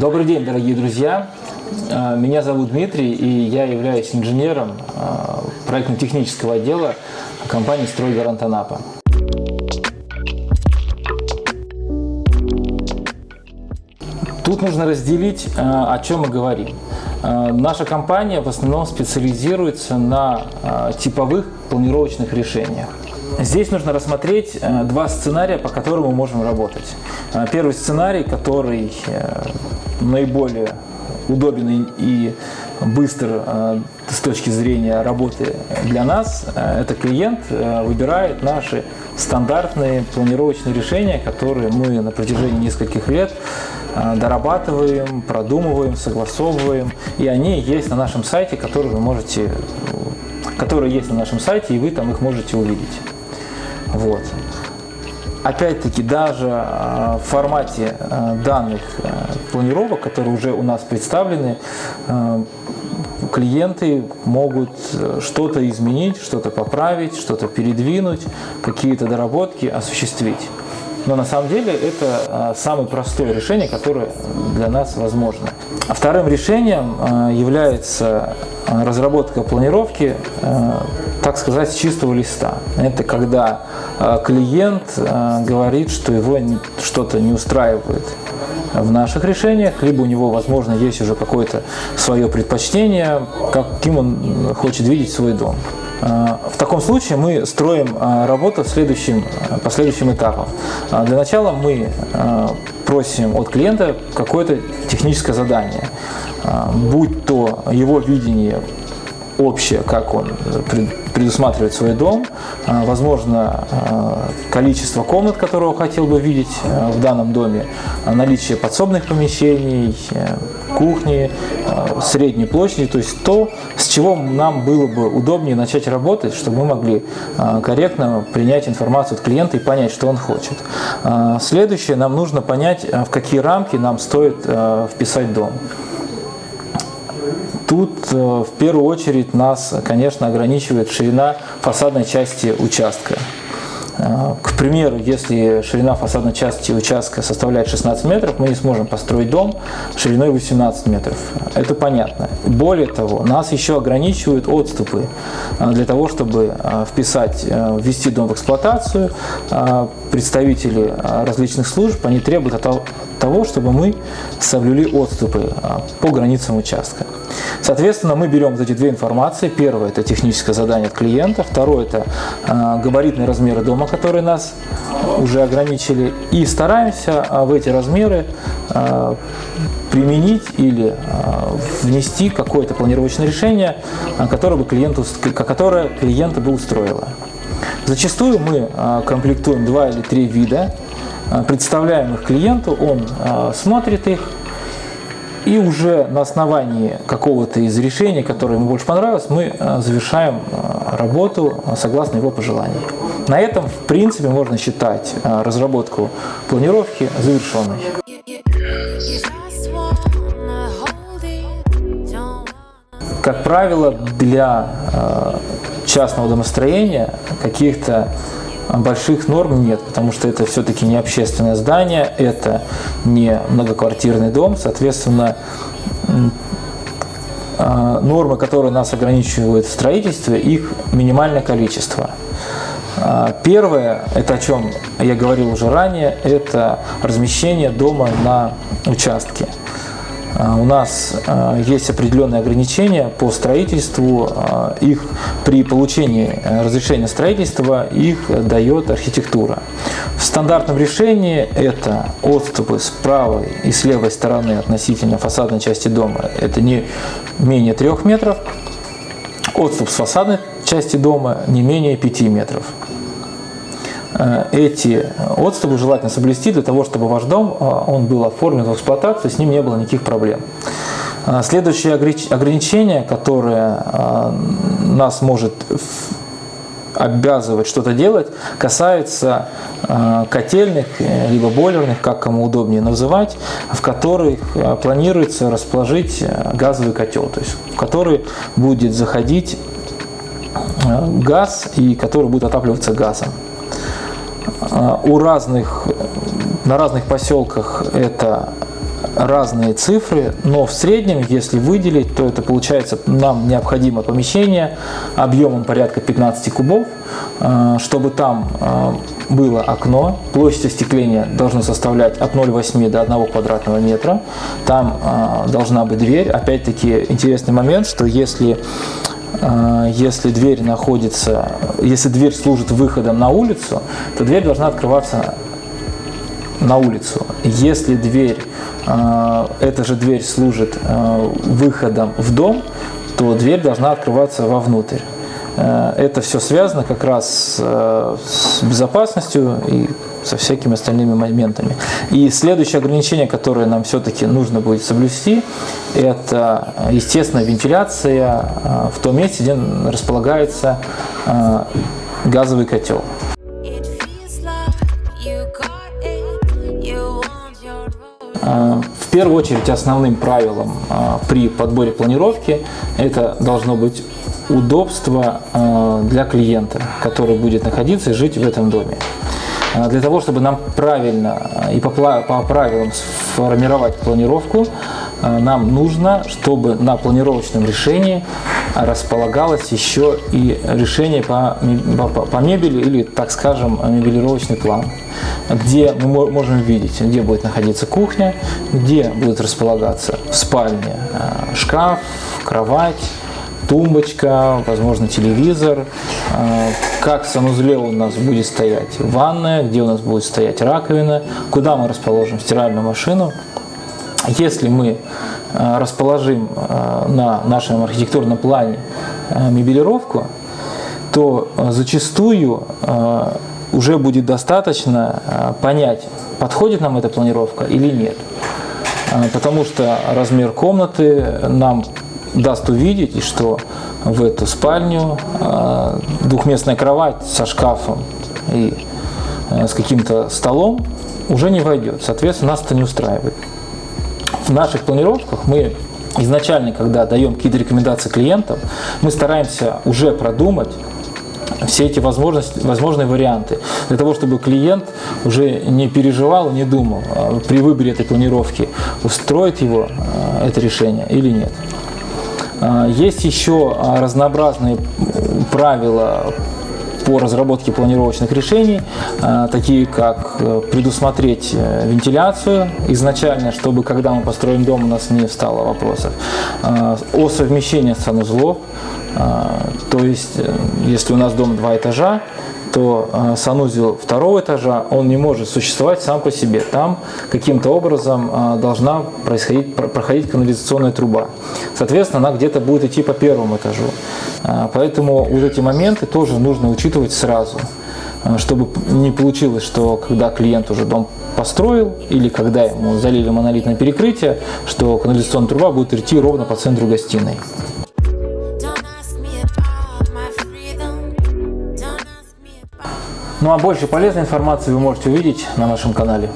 Добрый день, дорогие друзья! А, меня зовут Дмитрий, и я являюсь инженером а, проектно-технического отдела компании «Стройгарант Анапа». Тут нужно разделить, а, о чем мы говорим. Наша компания в основном специализируется на типовых планировочных решениях. Здесь нужно рассмотреть э, два сценария, по которым мы можем работать. Э, первый сценарий, который э, наиболее удобен и быстр с точки зрения работы для нас, это клиент выбирает наши стандартные планировочные решения, которые мы на протяжении нескольких лет дорабатываем, продумываем, согласовываем, и они есть на нашем сайте, которые вы можете, которые есть на нашем сайте, и вы там их можете увидеть. Вот. Опять-таки, даже а, в формате а, данных а, планировок, которые уже у нас представлены, клиенты могут э, что-то изменить, что-то поправить, что-то передвинуть, какие-то доработки осуществить. Но на самом деле это самое простое решение, которое для нас возможно. А вторым решением является разработка планировки так сказать, с чистого листа. Это когда э, клиент э, говорит, что его что-то не устраивает в наших решениях, либо у него, возможно, есть уже какое-то свое предпочтение, каким он хочет видеть свой дом. Э, в таком случае мы строим работу следующим, по следующим этапам. Для начала мы просим от клиента какое-то техническое задание, будь то его видение общее, как он предусматривает свой дом, а, возможно, а, количество комнат, которые он хотел бы видеть а, в данном доме, наличие подсобных помещений, кухни, средней площади, то есть то, с чего нам было бы удобнее начать работать, чтобы мы могли корректно принять информацию от клиента и понять, что он хочет. Следующее, нам нужно понять, в какие рамки нам стоит вписать дом. Тут э, в первую очередь нас, конечно, ограничивает ширина фасадной части участка. Э, к примеру, если ширина фасадной части участка составляет 16 метров, мы не сможем построить дом шириной 18 метров. Это понятно. Более того, нас еще ограничивают отступы э, для того, чтобы вписать, ввести дом в эксплуатацию. Представители различных служб, они требуют того, чтобы мы соблюли отступы по границам участка. Соответственно, мы берем вот эти две информации. Первое – это техническое задание от клиента. Второе – это э, габаритные размеры дома, которые нас уже ограничили. И стараемся э, в эти размеры э, применить или внести какое-то планировочное решение, которое, бы клиенту, которое клиента бы устроило. Зачастую мы комплектуем два или три вида, представляем их клиенту, он смотрит их, и уже на основании какого-то из решений, которое ему больше понравилось, мы э, завершаем э, работу согласно его пожеланиям. На этом, в принципе, можно считать э, разработку планировки завершенной. Как правило, для частного домостроения каких-то больших норм нет, потому что это все-таки не общественное здание, это не многоквартирный дом, соответственно, а, нормы, которые нас ограничивают в строительстве, их минимальное количество. А, первое, это о чем я говорил уже ранее, это размещение дома на участке. А, у нас а, есть определенные ограничения по строительству. А, их при получении э, разрешения строительства их дает архитектура. В стандартном решении это отступы с правой и с левой стороны относительно фасадной части дома. Это не менее 3 метров. Отступ с фасадной части дома не менее 5 метров. Э, эти отступы желательно соблюсти для того, чтобы ваш дом э, он был оформлен в эксплуатацию, с ним не было никаких проблем. Э, следующее ограничение, которое нас может обязывать что-то делать, касается котельных, либо бойлерных, как кому удобнее называть, в которых планируется расположить газовый котел, то есть в который будет заходить газ и который будет отапливаться газом. А, у разных, на разных поселках это разные цифры, но в среднем, если выделить, то это получается нам необходимо помещение объемом порядка 15 кубов, э, чтобы там э, было окно, площадь остекления должна составлять от 0,8 до 1 квадратного метра, там должна быть дверь. Опять-таки интересный момент, что если если дверь находится, если дверь служит выходом на улицу, то дверь должна открываться на улицу. Если дверь, э, эта же дверь служит э, выходом в дом, то дверь должна открываться вовнутрь. Э, это все связано как раз с безопасностью и со всякими остальными моментами. И следующее ограничение, которое нам все-таки нужно будет соблюсти, это, естественно, вентиляция в том месте, где располагается газовый котел. В первую очередь основным правилом при подборе планировки это должно быть удобство а, для клиента, который будет находиться и жить в этом доме. Для того, чтобы нам правильно и по, правилам сформировать планировку, нам нужно, чтобы на планировочном решении располагалось еще и решение по, по, по мебели или, так скажем, мебелировочный план, где мы можем видеть, где будет находиться кухня, где будет располагаться э, шкаф, кровать, тумбочка, возможно, телевизор, э, как в санузле у нас будет стоять ванная, где у нас будет стоять раковина, куда мы расположим стиральную машину. Если мы Э, расположим э, на нашем архитектурном плане мебелировку, то зачастую уже будет достаточно понять, подходит нам эта планировка или нет. Потому что размер комнаты нам даст увидеть, что в эту спальню двухместная кровать со шкафом и с каким-то столом уже не войдет. Соответственно, нас это не устраивает в наших планировках мы изначально, когда даем какие-то рекомендации клиентам, мы стараемся уже продумать все эти возможности, возможные варианты, для того, чтобы клиент уже не переживал, не думал а при выборе этой планировки, устроит его а, это решение или нет. А, есть еще разнообразные правила по разработке планировочных решений, э, такие как э, предусмотреть э, вентиляцию изначально, чтобы когда мы построим дом, у нас не встало вопросов, о совмещении санузлов, то есть если у нас дом два этажа, то э, санузел второго этажа, он не может существовать сам по себе. Там каким-то образом э, должна происходить, проходить канализационная труба. Соответственно, она где-то будет идти по первому этажу. Э, поэтому вот эти моменты тоже нужно учитывать сразу, чтобы не получилось, что когда клиент уже дом построил, или когда ему залили монолитное перекрытие, что канализационная труба будет идти ровно по центру гостиной. Ну а больше полезной информации вы можете увидеть на нашем канале.